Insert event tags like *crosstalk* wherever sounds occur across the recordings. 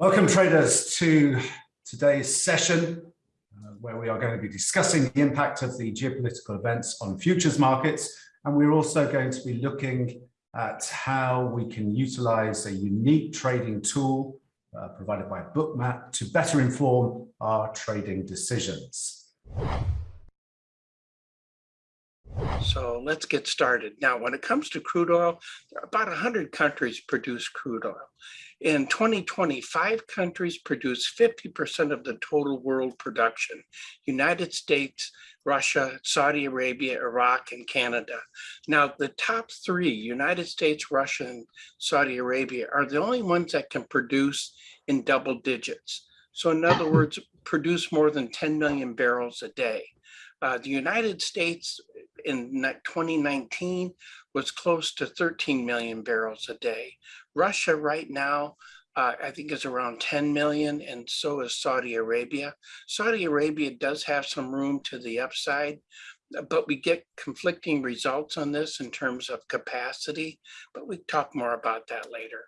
Welcome traders to today's session uh, where we are going to be discussing the impact of the geopolitical events on futures markets and we're also going to be looking at how we can utilize a unique trading tool uh, provided by Bookmap to better inform our trading decisions. So let's get started. Now, when it comes to crude oil, about 100 countries produce crude oil. In 2020, five countries produce 50% of the total world production. United States, Russia, Saudi Arabia, Iraq, and Canada. Now, the top three, United States, Russia, and Saudi Arabia, are the only ones that can produce in double digits. So in other words, produce more than 10 million barrels a day. Uh, the United States in 2019 was close to 13 million barrels a day. Russia right now, uh, I think is around 10 million and so is Saudi Arabia. Saudi Arabia does have some room to the upside, but we get conflicting results on this in terms of capacity, but we talk more about that later.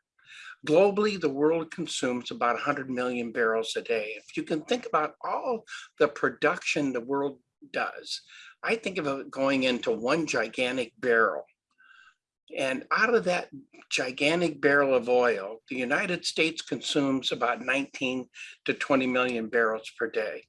Globally, the world consumes about 100 million barrels a day. If you can think about all the production the world does, I think of it going into one gigantic barrel. And out of that gigantic barrel of oil, the United States consumes about 19 to 20 million barrels per day.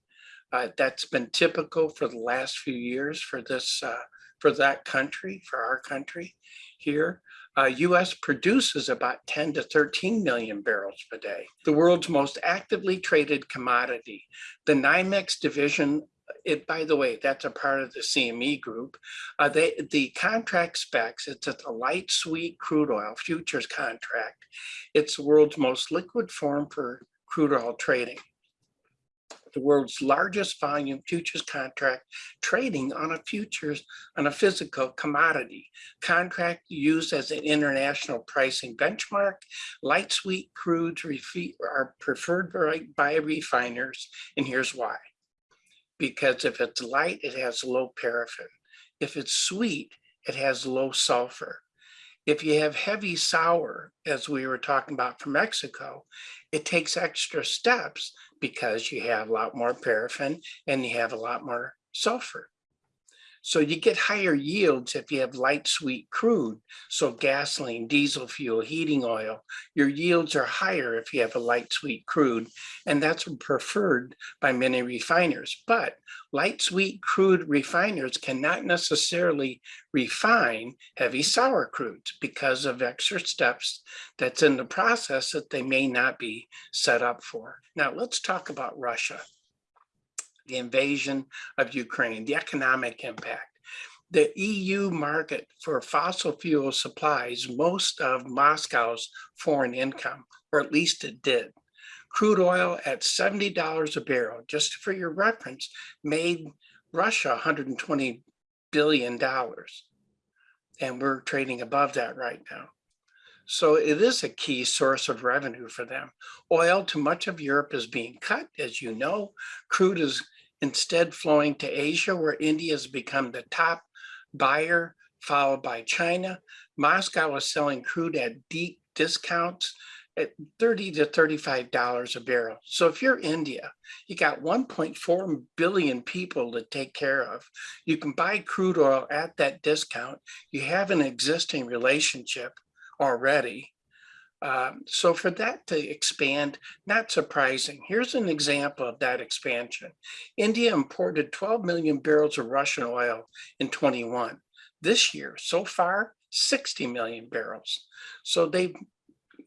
Uh, that's been typical for the last few years for this, uh, for that country, for our country here. Uh, US produces about 10 to 13 million barrels per day. The world's most actively traded commodity. The NYMEX division it, by the way, that's a part of the CME group. Uh, they, the contract specs, it's a light sweet crude oil futures contract. It's the world's most liquid form for crude oil trading. The world's largest volume futures contract trading on a futures, on a physical commodity. Contract used as an international pricing benchmark. Light sweet crudes are preferred by, by refiners, and here's why because if it's light, it has low paraffin. If it's sweet, it has low sulfur. If you have heavy sour, as we were talking about from Mexico, it takes extra steps because you have a lot more paraffin and you have a lot more sulfur. So you get higher yields if you have light sweet crude. So gasoline, diesel fuel, heating oil, your yields are higher if you have a light sweet crude. And that's preferred by many refiners. But light sweet crude refiners cannot necessarily refine heavy sour crudes because of extra steps that's in the process that they may not be set up for. Now let's talk about Russia the invasion of Ukraine, the economic impact. The EU market for fossil fuel supplies most of Moscow's foreign income, or at least it did. Crude oil at $70 a barrel, just for your reference, made Russia $120 billion. And we're trading above that right now. So it is a key source of revenue for them. Oil to much of Europe is being cut, as you know. Crude is instead flowing to Asia, where India has become the top buyer, followed by China. Moscow is selling crude at deep discounts at 30 to $35 a barrel. So if you're India, you got 1.4 billion people to take care of. You can buy crude oil at that discount. You have an existing relationship already. Um, so for that to expand, not surprising. Here's an example of that expansion. India imported 12 million barrels of Russian oil in 21. This year, so far, 60 million barrels. So they've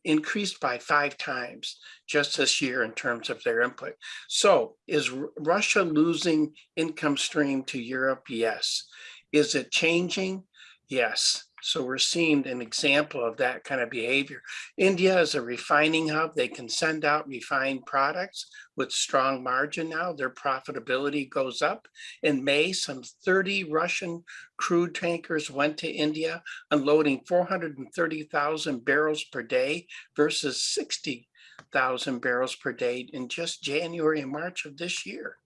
increased by five times just this year in terms of their input. So is Russia losing income stream to Europe? Yes. Is it changing? Yes. So we're seeing an example of that kind of behavior. India is a refining hub. They can send out refined products with strong margin now. Their profitability goes up. In May, some 30 Russian crude tankers went to India, unloading 430,000 barrels per day versus 60,000 barrels per day in just January and March of this year.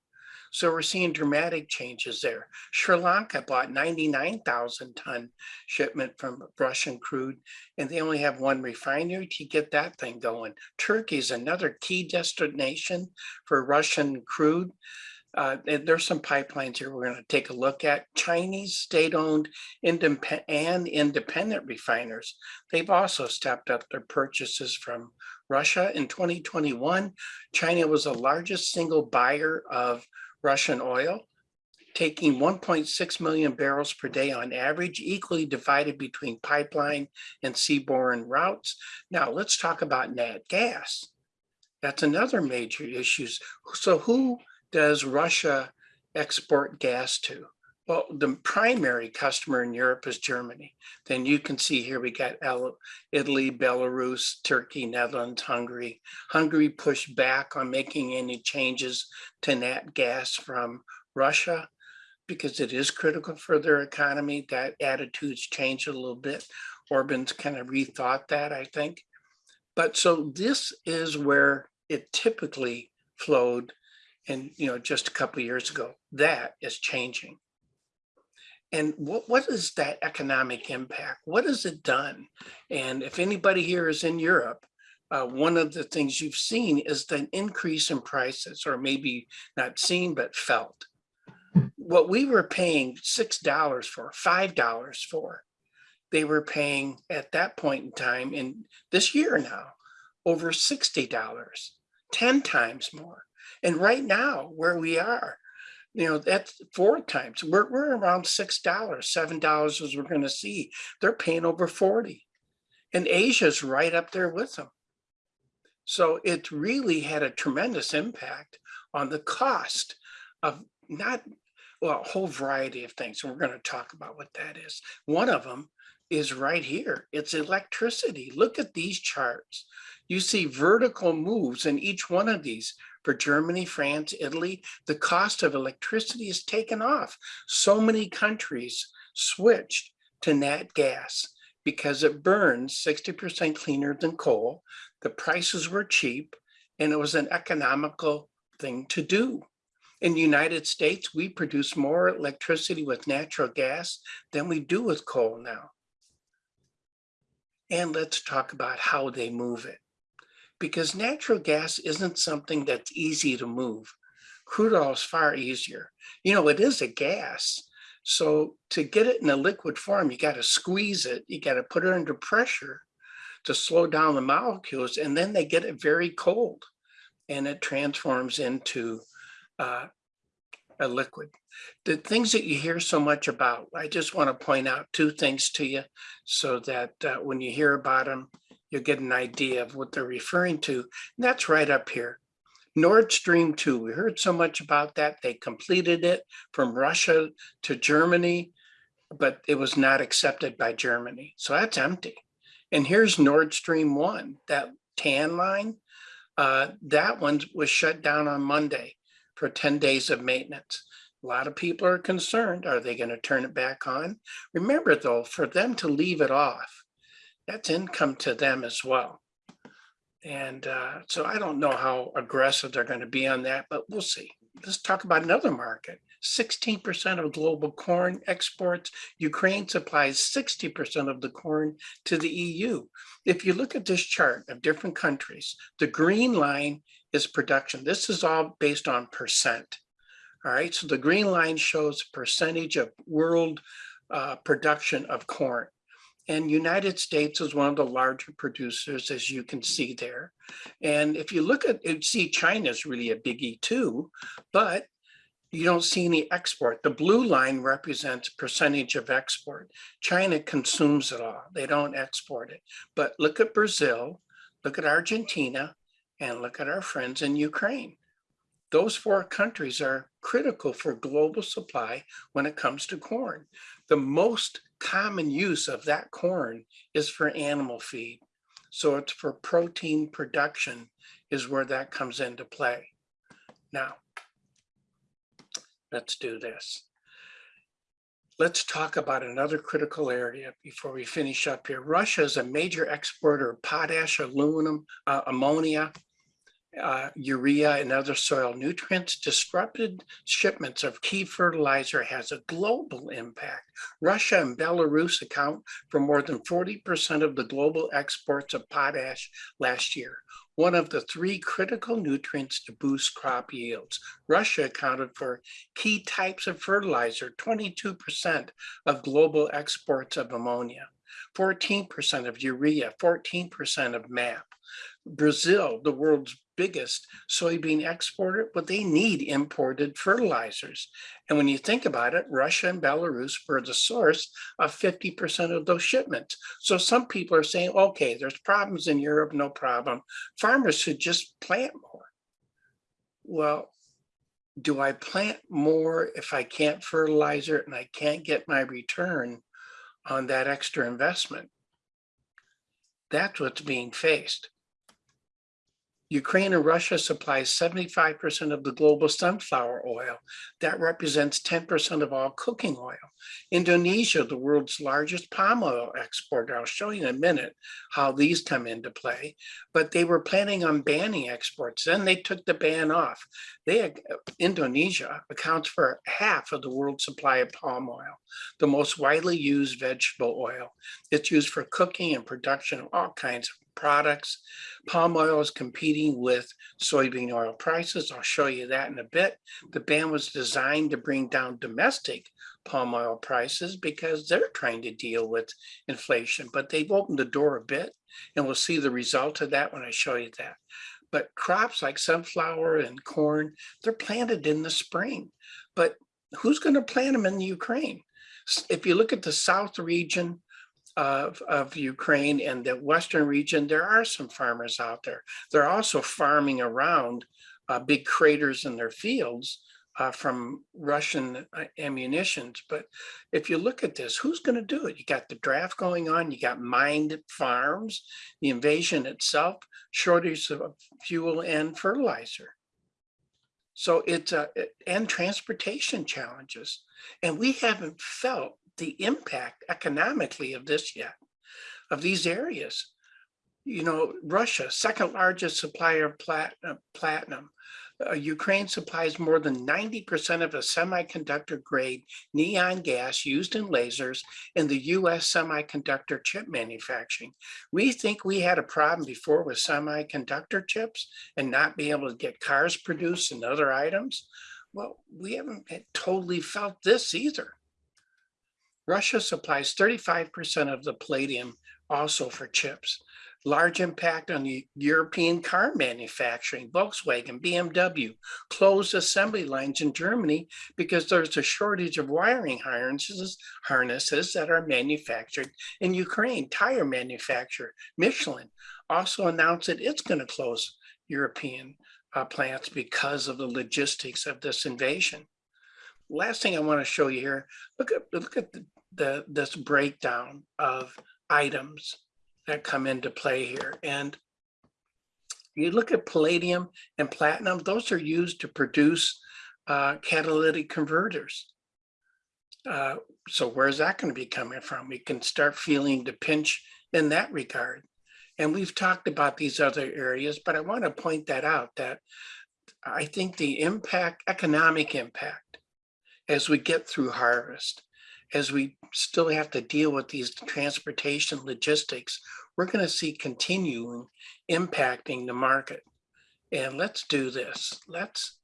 So we're seeing dramatic changes there. Sri Lanka bought 99,000 ton shipment from Russian crude, and they only have one refinery to get that thing going. Turkey is another key destination for Russian crude. Uh, there's some pipelines here we're going to take a look at. Chinese state-owned and independent refiners. They've also stepped up their purchases from Russia in 2021. China was the largest single buyer of Russian oil, taking 1.6 million barrels per day on average, equally divided between pipeline and seaborne routes. Now let's talk about nat gas. That's another major issue. So who does Russia export gas to? Well, the primary customer in Europe is Germany. Then you can see here we got Italy, Belarus, Turkey, Netherlands, Hungary. Hungary pushed back on making any changes to nat gas from Russia because it is critical for their economy. That attitude's changed a little bit. Orban's kind of rethought that, I think. But so this is where it typically flowed and you know just a couple years ago that is changing and what, what is that economic impact? What has it done? And if anybody here is in europe uh, one of the things you've seen is the increase in prices or maybe not seen but felt. What we were paying six dollars for five dollars for they were paying at that point in time in this year now over sixty dollars 10 times more. And right now, where we are, you know, that's four times. We're, we're around $6, $7 as we're going to see. They're paying over 40. And Asia's right up there with them. So it really had a tremendous impact on the cost of not, well, a whole variety of things. And we're going to talk about what that is. One of them is right here. It's electricity. Look at these charts. You see vertical moves in each one of these for Germany, France, Italy, the cost of electricity is taken off. So many countries switched to nat gas because it burns 60% cleaner than coal. The prices were cheap and it was an economical thing to do. In the United States, we produce more electricity with natural gas than we do with coal now. And let's talk about how they move it because natural gas isn't something that's easy to move. Crude oil is far easier. You know, it is a gas. So to get it in a liquid form, you got to squeeze it. You got to put it under pressure to slow down the molecules. And then they get it very cold and it transforms into uh, a liquid. The things that you hear so much about, I just want to point out two things to you so that uh, when you hear about them, you'll get an idea of what they're referring to. And that's right up here. Nord Stream 2, we heard so much about that. They completed it from Russia to Germany, but it was not accepted by Germany. So that's empty. And here's Nord Stream 1, that tan line. Uh, that one was shut down on Monday for 10 days of maintenance. A lot of people are concerned. Are they going to turn it back on? Remember, though, for them to leave it off, that's income to them as well. And uh, so I don't know how aggressive they're going to be on that, but we'll see. Let's talk about another market. 16% of global corn exports. Ukraine supplies 60% of the corn to the EU. If you look at this chart of different countries, the green line is production. This is all based on percent. All right, so the green line shows percentage of world uh, production of corn. And United States is one of the larger producers, as you can see there. And if you look at it, see China is really a biggie too, but you don't see any export. The blue line represents percentage of export. China consumes it all. They don't export it. But look at Brazil, look at Argentina, and look at our friends in Ukraine. Those four countries are critical for global supply when it comes to corn. The most common use of that corn is for animal feed. So it's for protein production is where that comes into play. Now, let's do this. Let's talk about another critical area before we finish up here. Russia is a major exporter of potash, aluminum, uh, ammonia, uh, urea and other soil nutrients. Disrupted shipments of key fertilizer has a global impact. Russia and Belarus account for more than 40% of the global exports of potash last year, one of the three critical nutrients to boost crop yields. Russia accounted for key types of fertilizer, 22% of global exports of ammonia, 14% of urea, 14% of MAP. Brazil, the world's biggest soybean exporter, but they need imported fertilizers. And when you think about it, Russia and Belarus were the source of 50% of those shipments. So some people are saying, okay, there's problems in Europe, no problem. Farmers should just plant more. Well, do I plant more if I can't fertilizer and I can't get my return on that extra investment? That's what's being faced. Ukraine and Russia supplies 75% of the global sunflower oil. That represents 10% of all cooking oil. Indonesia, the world's largest palm oil exporter. I'll show you in a minute how these come into play, but they were planning on banning exports. Then they took the ban off. They, uh, Indonesia accounts for half of the world's supply of palm oil, the most widely used vegetable oil. It's used for cooking and production of all kinds of products. Palm oil is competing with soybean oil prices. I'll show you that in a bit. The ban was designed to bring down domestic palm oil prices because they're trying to deal with inflation, but they've opened the door a bit and we'll see the result of that when I show you that. But crops like sunflower and corn, they're planted in the spring, but who's gonna plant them in the Ukraine? If you look at the South region, of, of Ukraine and the Western region, there are some farmers out there. They're also farming around uh, big craters in their fields uh, from Russian uh, ammunitions. But if you look at this, who's going to do it? You got the draft going on, you got mined farms, the invasion itself, shortage of fuel and fertilizer. So it's a, and transportation challenges. And we haven't felt the impact economically of this yet, of these areas. You know, Russia, second largest supplier of uh, platinum. Uh, Ukraine supplies more than 90% of the semiconductor grade neon gas used in lasers in the US semiconductor chip manufacturing. We think we had a problem before with semiconductor chips and not being able to get cars produced and other items. Well, we haven't totally felt this either. Russia supplies 35% of the palladium also for chips. Large impact on the European car manufacturing, Volkswagen, BMW, closed assembly lines in Germany because there's a shortage of wiring harnesses, harnesses that are manufactured in Ukraine. Tire manufacturer, Michelin, also announced that it's going to close European uh, plants because of the logistics of this invasion last thing I want to show you here, look at look at the, the this breakdown of items that come into play here. And you look at palladium and platinum, those are used to produce uh, catalytic converters. Uh, so where's that going to be coming from? We can start feeling the pinch in that regard. And we've talked about these other areas, but I want to point that out that I think the impact, economic impact as we get through harvest, as we still have to deal with these transportation logistics, we're going to see continuing impacting the market. And let's do this. Let's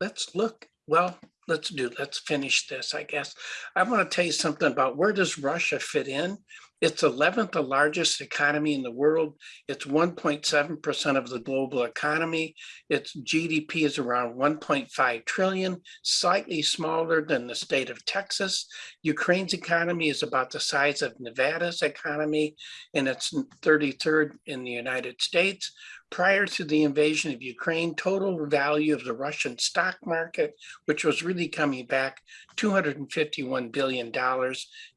let's look. Well, let's do. Let's finish this. I guess I want to tell you something about where does Russia fit in it's 11th the largest economy in the world. It's 1.7% of the global economy. Its GDP is around 1.5 trillion, slightly smaller than the state of Texas. Ukraine's economy is about the size of Nevada's economy, and it's 33rd in the United States. Prior to the invasion of Ukraine, total value of the Russian stock market, which was really coming back $251 billion,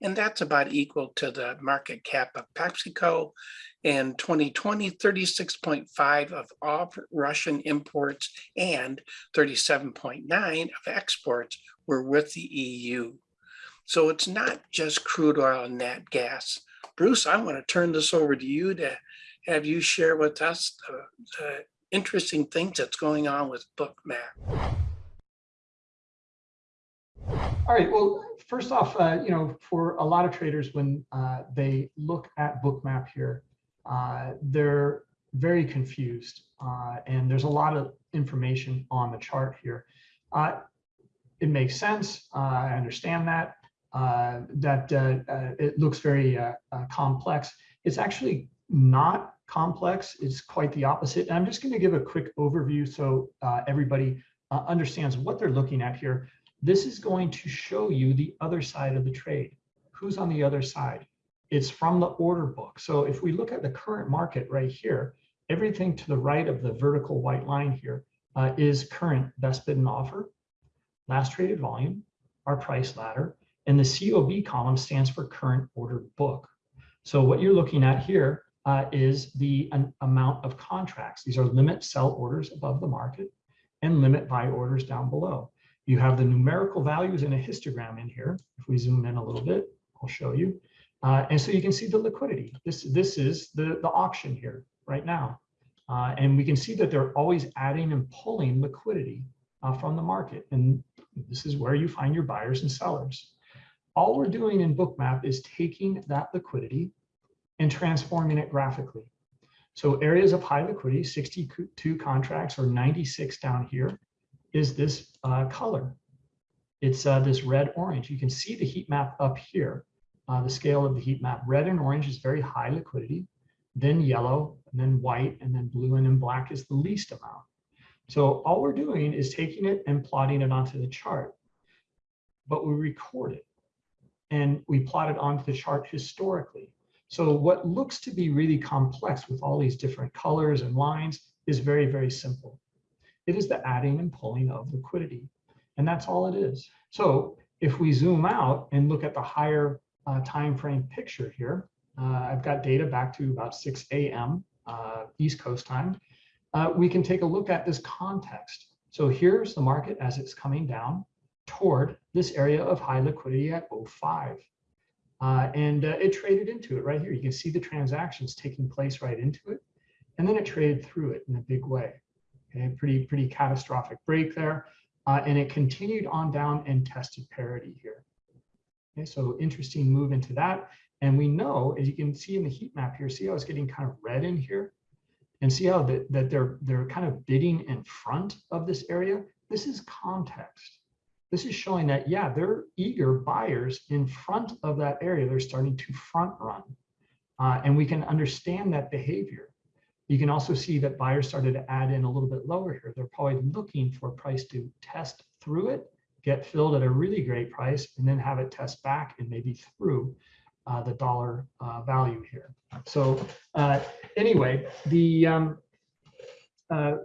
and that's about equal to the market cap of PepsiCo. In 2020, 36.5 of all Russian imports and 37.9 of exports were with the EU. So it's not just crude oil and nat gas. Bruce, I want to turn this over to you to have you share with us the, the interesting things that's going on with Bookmap. All right, well, first off, uh, you know, for a lot of traders, when uh, they look at Bookmap here, uh, they're very confused uh, and there's a lot of information on the chart here. Uh, it makes sense. Uh, I understand that, that it looks very complex. It's actually not complex. It's quite the opposite. And I'm just going to give a quick overview so everybody understands what they're looking at here. This is going to show you the other side of the trade. Who's on the other side? It's from the order book. So if we look at the current market right here, everything to the right of the vertical white line here uh, is current best bid and offer, last traded volume, our price ladder, and the COB column stands for current order book. So what you're looking at here uh, is the an amount of contracts. These are limit sell orders above the market and limit buy orders down below. You have the numerical values in a histogram in here. If we zoom in a little bit, I'll show you. Uh, and so you can see the liquidity. This, this is the, the auction here right now. Uh, and we can see that they're always adding and pulling liquidity uh, from the market. And this is where you find your buyers and sellers. All we're doing in Bookmap is taking that liquidity and transforming it graphically. So areas of high liquidity, 62 contracts or 96 down here, is this uh, color. It's uh, this red orange. You can see the heat map up here, uh, the scale of the heat map. Red and orange is very high liquidity, then yellow, and then white, and then blue, and then black is the least amount. So all we're doing is taking it and plotting it onto the chart, but we record it and we plot it onto the chart historically. So what looks to be really complex with all these different colors and lines is very, very simple. It is the adding and pulling of liquidity. And that's all it is. So if we zoom out and look at the higher uh, time frame picture here, uh, I've got data back to about 6 a.m. Uh, East Coast time. Uh, we can take a look at this context. So here's the market as it's coming down toward this area of high liquidity at 05. Uh, and uh, it traded into it right here. You can see the transactions taking place right into it. And then it traded through it in a big way. Okay, pretty, pretty catastrophic break there. Uh, and it continued on down and tested parity here. Okay, so interesting move into that. And we know, as you can see in the heat map here, see how it's getting kind of red in here? And see how that, that they're, they're kind of bidding in front of this area? This is context. This is showing that, yeah, they're eager buyers in front of that area. They're starting to front run. Uh, and we can understand that behavior. You can also see that buyers started to add in a little bit lower here. They're probably looking for a price to test through it, get filled at a really great price, and then have it test back and maybe through uh, the dollar uh, value here. So uh, anyway, the um, uh,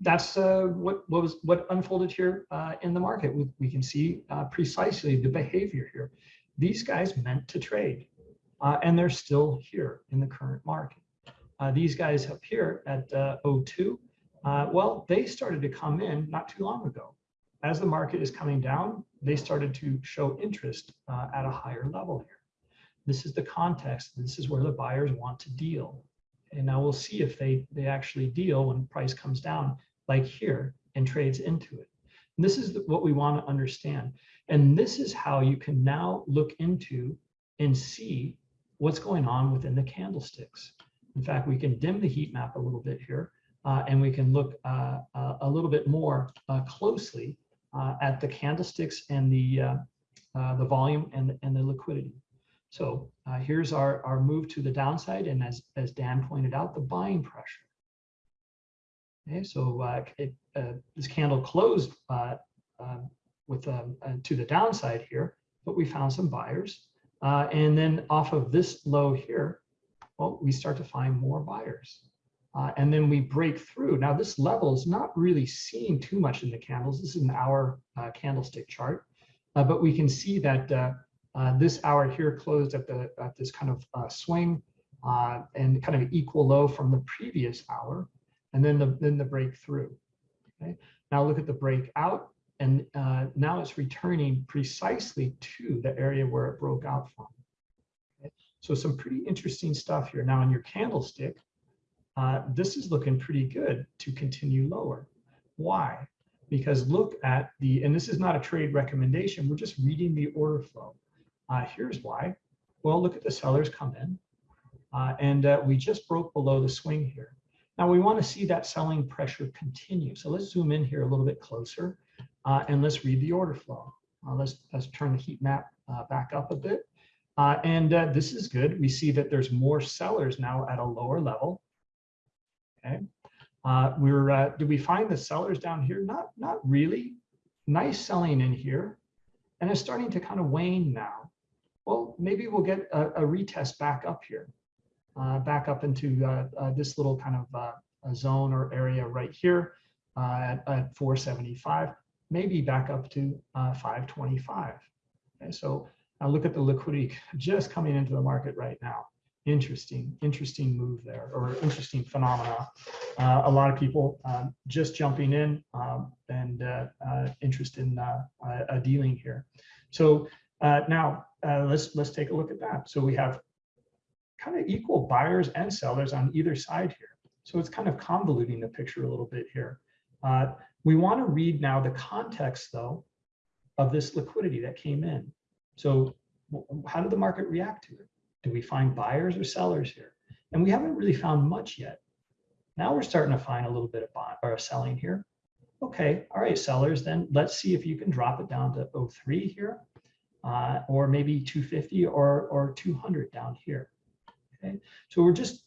that's uh, what, what was what unfolded here uh, in the market. We, we can see precisely the behavior here. These guys meant to trade, and they're still here in the current market. Uh, these guys up here at uh, 02, uh, well, they started to come in not too long ago. As the market is coming down, they started to show interest at a higher level here. This is the context. This is where the buyers want to deal. And now we'll see if they, they actually deal when price comes down, like here, and trades into it. And this is what we want to understand. And this is how you can now look into and see what's going on within the candlesticks. In fact, we can dim the heat map a little bit here, uh, and we can look uh, uh, a little bit more uh, closely uh, at the candlesticks and the the volume and, and the liquidity. So here's our, our move to the downside, and as, as Dan pointed out, the buying pressure. Okay, so it, this candle closed with um, to the downside here, but we found some buyers. and then off of this low here, well, we start to find more buyers. Uh, and then we break through. Now this level is not really seen too much in the candles. This is an hour uh, candlestick chart, uh, but we can see that uh, uh, this hour here closed at the at this kind of uh, swing and kind of equal low from the previous hour, and then the then the breakthrough. Okay. Now look at the breakout, and now it's returning precisely to the area where it broke out from. So some pretty interesting stuff here. Now in your candlestick, uh, this is looking pretty good to continue lower. Why? Because look at the, and this is not a trade recommendation, we're just reading the order flow. Uh, here's why. Well, look at the sellers come in. Uh, and uh, we just broke below the swing here. Now we want to see that selling pressure continue. So let's zoom in here a little bit closer uh, and let's read the order flow. Uh, let's, let's turn the heat map back up a bit. Uh, and uh, this is good. We see that there's more sellers now at a lower level. Okay. Uh, we're, uh, do we find the sellers down here? Not, not really. Nice selling in here. And it's starting to kind of wane now. Well, maybe we'll get a, a retest back up here, uh, back up into uh, uh, this little kind of a zone or area right here at, at 475, maybe back up to uh, 525. Okay, so now look at the liquidity just coming into the market right now. Interesting, interesting move there or interesting phenomena. Uh, a lot of people um, just jumping in um, and uh, uh, interest in uh, dealing here. So uh, now uh, let's let's take a look at that. So we have kind of equal buyers and sellers on either side here. So it's kind of convoluting the picture a little bit here. We want to read now the context though of this liquidity that came in. So how did the market react to it? Do we find buyers or sellers here? And we haven't really found much yet. Now we're starting to find a little bit of buy or selling here. Okay, all right, sellers, then let's see if you can drop it down to 03 here, uh, or maybe 250 or, or 200 down here. Okay, so we're just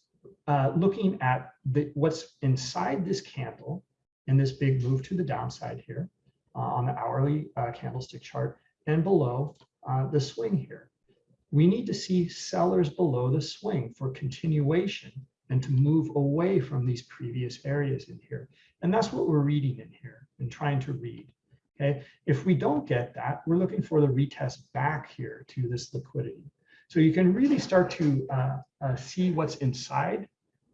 uh, looking at the, what's inside this candle and this big move to the downside here uh, on the hourly uh, candlestick chart and below uh, the swing here. We need to see sellers below the swing for continuation and to move away from these previous areas in here. And that's what we're reading in here and trying to read. Okay, if we don't get that, we're looking for the retest back here to this liquidity. So you can really start to uh, uh, see what's inside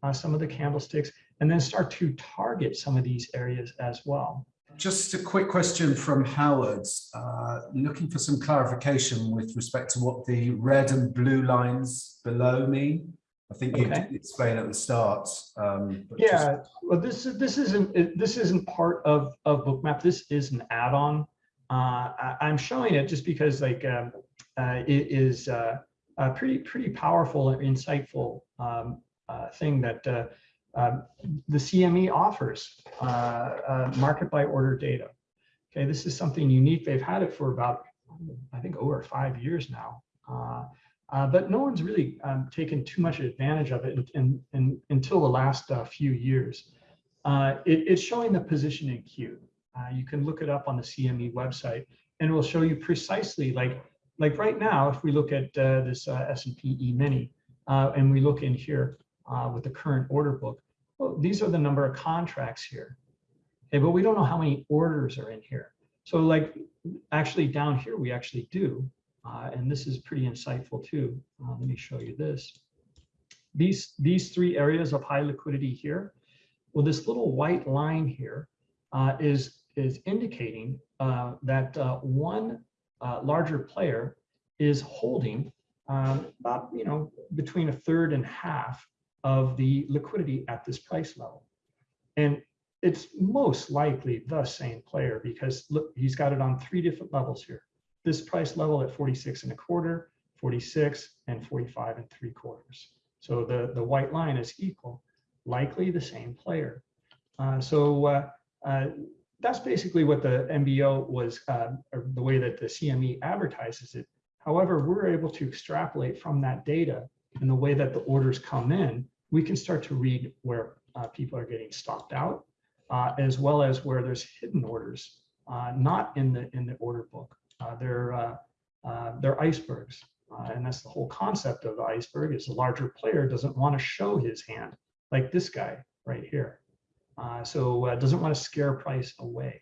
uh, some of the candlesticks and then start to target some of these areas as well. Just a quick question from Howard, uh, looking for some clarification with respect to what the red and blue lines below mean. I think you Okay. did explain at the start. um, but just- Yeah, well, this is this isn't this isn't part of of Bookmap. This is an add-on. Uh, I, I'm showing it just because like um, uh, it is uh, a pretty pretty powerful and insightful um, uh, thing that uh, um, the CME offers uh, uh, market by order data. Okay, this is something unique. They've had it for about I think over five years now. Uh, uh, but no one's really um, taken too much advantage of it in, in, in- until the last uh, few years. Uh, it- it's showing the position in queue. You can look it up on the CME website and it will show you precisely like, like right now, if we look at this S&P E-mini and we look in here uh, with the current order book, well, these are the number of contracts here. Okay, but we don't know how many orders are in here. So like actually down here, we actually do. Uh, and this is pretty insightful too. Uh, let me show you this. These, these three areas of high liquidity here, well, this little white line here uh, is is indicating uh, that uh, one uh, larger player is holding um, about, you know, between a third and half of the liquidity at this price level. And it's most likely the same player because look, he's got it on three different levels here this price level at 46 and a quarter, 46 and 45 and three quarters. So the, the white line is equal, likely the same player. Uh, so uh, uh, that's basically what the MBO was, uh, or the way that the CME advertises it. However, we're able to extrapolate from that data and the way that the orders come in, we can start to read where uh, people are getting stopped out, uh, as well as where there's hidden orders, uh, not in the in the order book. Uh, they're uh, they're icebergs, and that's the whole concept of the iceberg. Is a larger player doesn't want to show his hand like this guy right here, so doesn't want to scare price away.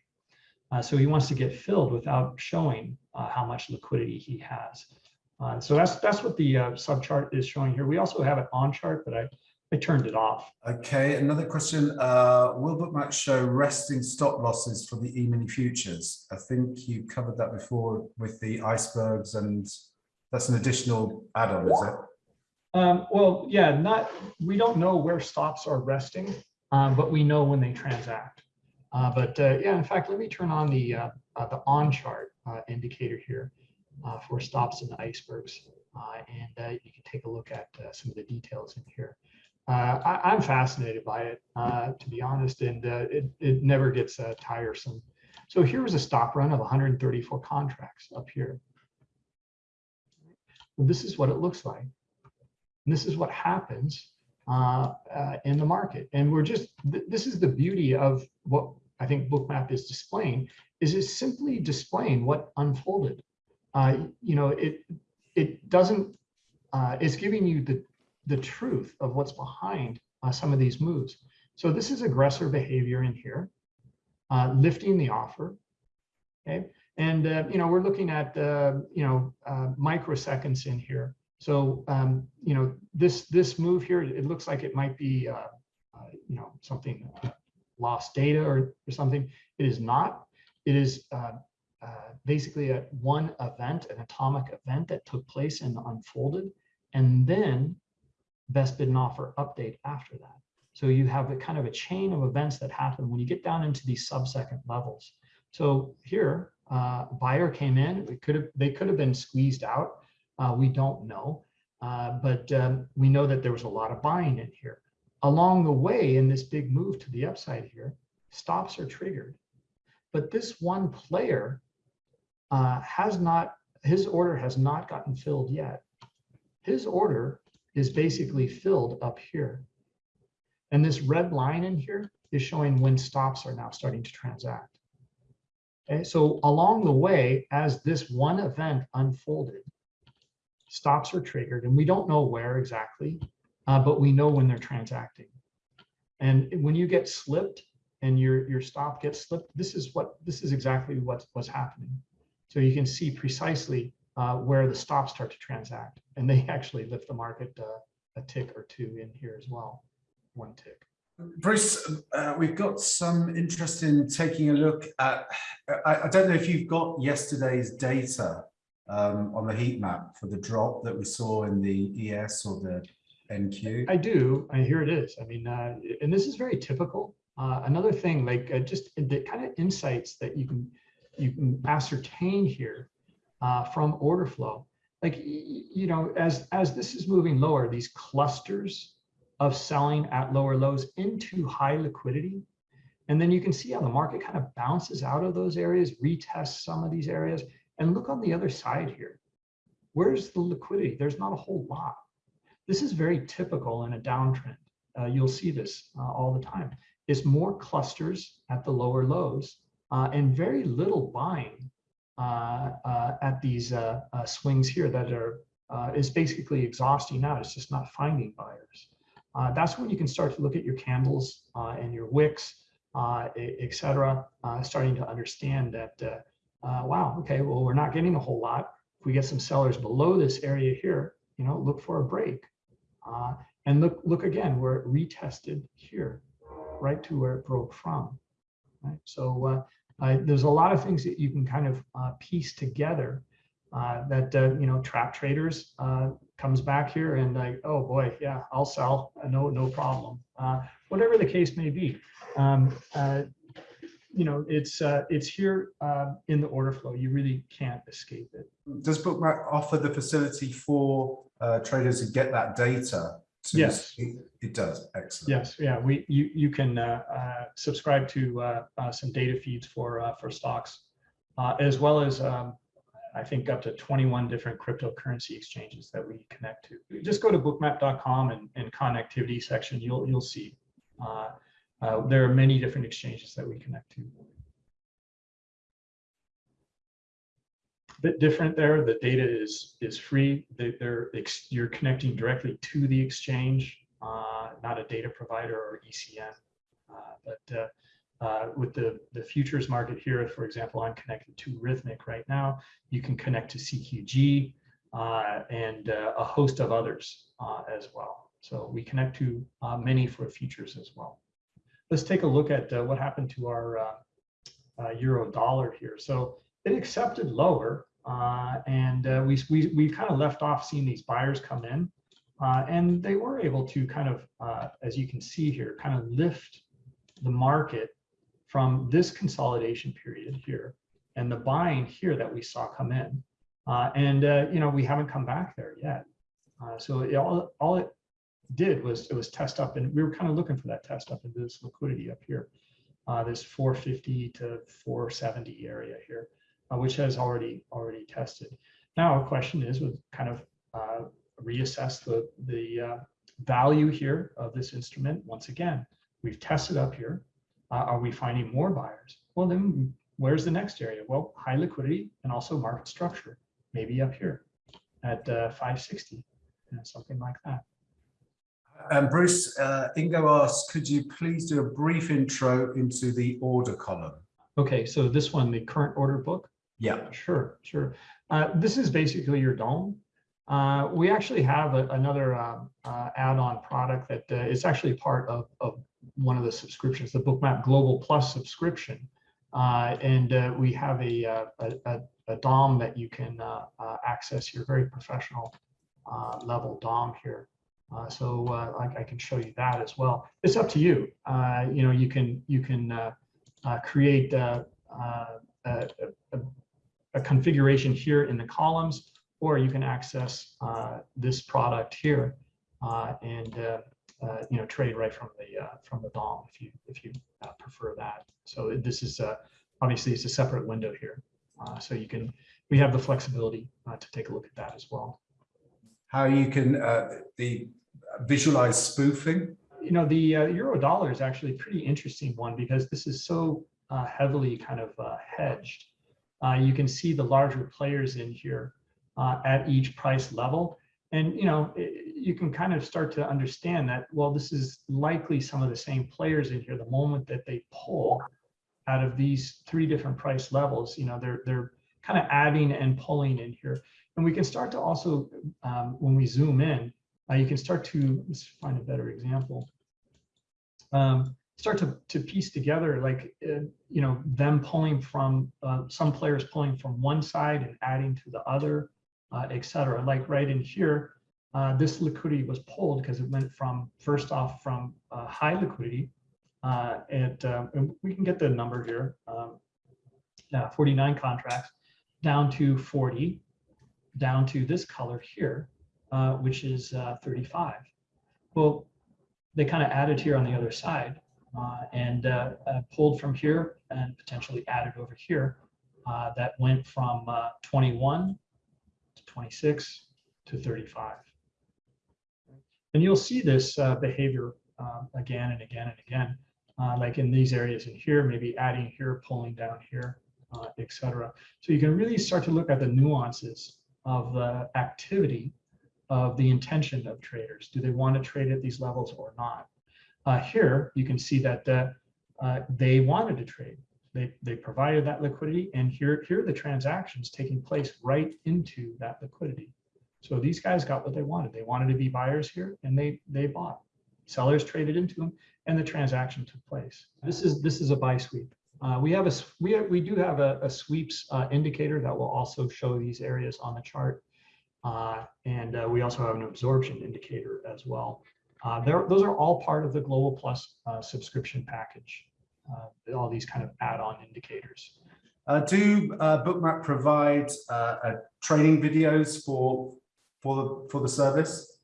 So he wants to get filled without showing how much liquidity he has. Uh, so that's that's what the uh, subchart is showing here. We also have it on chart, but I I turned it off. Okay, another question. Uh, will Bookmap show resting stop losses for the E-mini futures? I think you covered that before with the icebergs and that's an additional add-on, is it? Um, well, yeah, not, we don't know where stops are resting, um, but we know when they transact. Uh, but uh, yeah, in fact, let me turn on the uh, uh, the on chart uh, indicator here uh, for stops and icebergs, uh, and uh, you can take a look at uh, some of the details in here. Uh, I, I'm fascinated by it, uh, to be honest, and uh, it it never gets uh, tiresome. So here was a stop run of 134 contracts up here. Well, this is what it looks like. And this is what happens uh, uh, in the market. And we're just, th- this is the beauty of what I think Bookmap is displaying, is it's simply displaying what unfolded. You know, it it doesn't, it's giving you the, the truth of what's behind uh, some of these moves. So this is aggressor behavior in here, uh, lifting the offer. Okay. And, uh, you know, we're looking at, uh, you know, uh, microseconds in here. So, um, you know, this this move here, it looks like it might be, uh, you know, something lost data or, or something. It is not. It is basically a one event, an atomic event that took place and unfolded, and then best bid and offer update after that. So you have a kind of a chain of events that happen when you get down into these sub-second levels. So here, uh, buyer came in. We could have they could have been squeezed out. Uh, we don't know, uh, but um, we know that there was a lot of buying in here. Along the way, in this big move to the upside here, stops are triggered. But this one player uh, has not, his order has not gotten filled yet. His order is basically filled up here. And this red line in here is showing when stops are now starting to transact. Okay, so along the way, as this one event unfolded, stops are triggered and we don't know where exactly, uh, but we know when they're transacting. And when you get slipped and your, your stop gets slipped, this is what, this is exactly what was happening. So you can see precisely uh, where the stops start to transact and they *laughs* actually lift the market uh, a tick or two in here as well, one tick. Bruce, uh, we've got some interest in taking a look at, I, I don't know if you've got yesterday's data um, on the heat map for the drop that we saw in the ES or the NQ. I do, and here it is. I mean, uh, and this is very typical. Uh, another thing, like uh, just the kind of insights that you can you can ascertain here uh, from order flow. Like you know, as as this is moving lower, these clusters of selling at lower lows into high liquidity, and then you can see how the market kind of bounces out of those areas, retests some of these areas, and look on the other side here. Where's the liquidity? There's not a whole lot. This is very typical in a downtrend. Uh, you'll see this uh, all the time. It's more clusters at the lower lows uh, and very little buying Uh, uh, at these uh, uh, swings here that are is basically exhausting out. It's just not finding buyers. that's when you can start to look at your candles and your wicks, etc. starting to understand that uh, wow, okay, well, we're not getting a whole lot. If we get some sellers below this area here, you know, look for a break. Uh, and look, look again, where it retested here, right to where it broke from. Right? So uh, uh, there's a lot of things that you can kind of uh, piece together uh, that, uh, you know, trap traders comes back here and like, oh boy, yeah, I'll sell, no, no problem. whatever the case may be. Um, you know, it's uh, it's here uh, in the order flow. You really can't escape it. Does Bookmap offer the facility for uh, traders to get that data? To yes, it, it, does. Excellent. Yes, yeah. We you you can uh, uh, subscribe to uh, some data feeds for for stocks, as well as um, I think up to 21 different cryptocurrency exchanges that we connect to. Just go to bookmap.com and, and connectivity section. You'll you'll see. Uh, there are many different exchanges that we connect to. Bit different there. The data is is free. They, are you're connecting directly to the exchange, uh, not a data provider or ECN. Uh, but uh, uh, with the the futures market here, for example, I'm connected to Rithmic right now. You can connect to CQG uh, and a host of others as well. So we connect to many for futures as well let's take a look at uh, what happened to our uh, uh, euro dollar here. So it accepted lower, uh, and uh, we we we kind of left off seeing these buyers come in, Uh, and they were able to kind of, uh, as you can see here, kind of lift the market from this consolidation period here and the buying here that we saw come in. Uh, and, uh, you know, we haven't come back there yet. So it, all, all it did was it was test up and we were kind of looking for that test up into this liquidity up here. This 450 to 470 area here, uh, which has already already tested. Now, a question is with kind of uh, reassess the, the uh, value here of this instrument. Once again, we've tested up here. Uh, are we finding more buyers? Well, then where's the next area? Well, high liquidity and also market structure, maybe up here at uh, 560, you know, something like that. And Bruce, uh, Ingo asks, could you please do a brief intro into the order column? Okay, so this one, the current order book, Yeah, Sure, sure. Uh, this is basically your DOM. Uh, we actually have a, another uh, uh, add-on product that uh, is actually part of, of one of the subscriptions, the Bookmap Global Plus subscription. And we have a, a, a, a DOM that you can access your very professional level DOM here. Uh, so uh, I, I can show you that as well. It's up to you. Uh, you know, you can you can create uh, a, a, a configuration here in the columns, or you can access uh, this product here uh, and uh, uh, you know trade right from the uh, from the DOM if you if you uh, prefer that. So this is uh, obviously it's a separate window here, uh, so you can we have the flexibility uh, to take a look at that as well. how you can, uh, the visualize spoofing. you know, the uh, euro dollar is actually a pretty interesting one because this is so uh, heavily kind of uh, hedged. Uh, you can see the larger players in here uh, at each price level. And, you know, i- you can kind of start to understand that, well, this is likely some of the same players in here. The moment that they pull out of these three different price levels, you know, they're, they're kind of adding and pulling in here. And we can start to also, um, when we zoom in, uh, you can start to, let's find a better example. Um, start to, to piece together like, uh, you know, them pulling from, uh, some players pulling from one side and adding to the other, uh, et cetera. Like right in here, uh, this liquidity was pulled because it went from, first off, from uh, high liquidity. Uh, and, and we can get the number here, um, uh, 49 contracts, down to 40, down to this color here, which is uh, 35. Well, they kind of added here on the other side and uh, uh, pulled from here and potentially added over here. Uh, that went from uh, 21 to 26 to 35. And you'll see this uh, behavior um, again and again and again, uh, like in these areas in here, maybe adding here, pulling down here, uh, et cetera. So you can really start to look at the nuances of the activity of the intention of traders. Do they want to trade at these levels or not? Uh, here, you can see that uh, uh, they wanted to trade. They, they provided that liquidity and here, here are the transactions taking place right into that liquidity. So these guys got what they wanted. They wanted to be buyers here and they, they bought. Sellers traded into them and the transaction took place. This is, this is a buy sweep. Uh, we have a we, have- we do have a, a sweeps uh, indicator that will also show these areas on the chart. Uh, and uh, we also have an absorption indicator as well. Uh, those are all part of the Global Plus uh, subscription package. Uh, all these kind of add-on indicators. Uh, do uh, Bookmap provide training videos for for the for the service?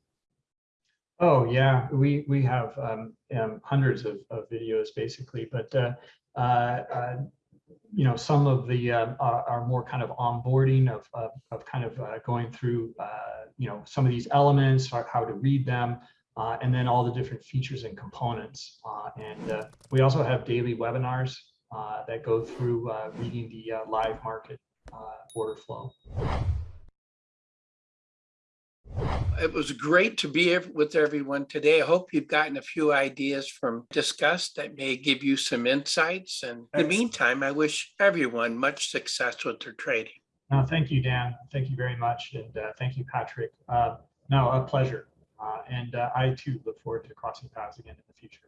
Oh yeah, we we have um, um, hundreds of, of videos basically, but uh, uh, uh, you know some of the uh, are, are more kind of onboarding of of, of kind of uh, going through uh, you know some of these elements, how to read them, uh, and then all the different features and components. Uh, and uh, we also have daily webinars uh, that go through uh, reading the uh, live market uh, order flow. It was great to be with everyone today. I hope you've gotten a few ideas from discussed that may give you some insights. And in the meantime, I wish everyone much success with their trading. No, thank you, Dan. Thank you very much. And uh, thank you, Patrick. Uh, no, a pleasure. Uh, and uh, I too look forward to crossing paths again in the future.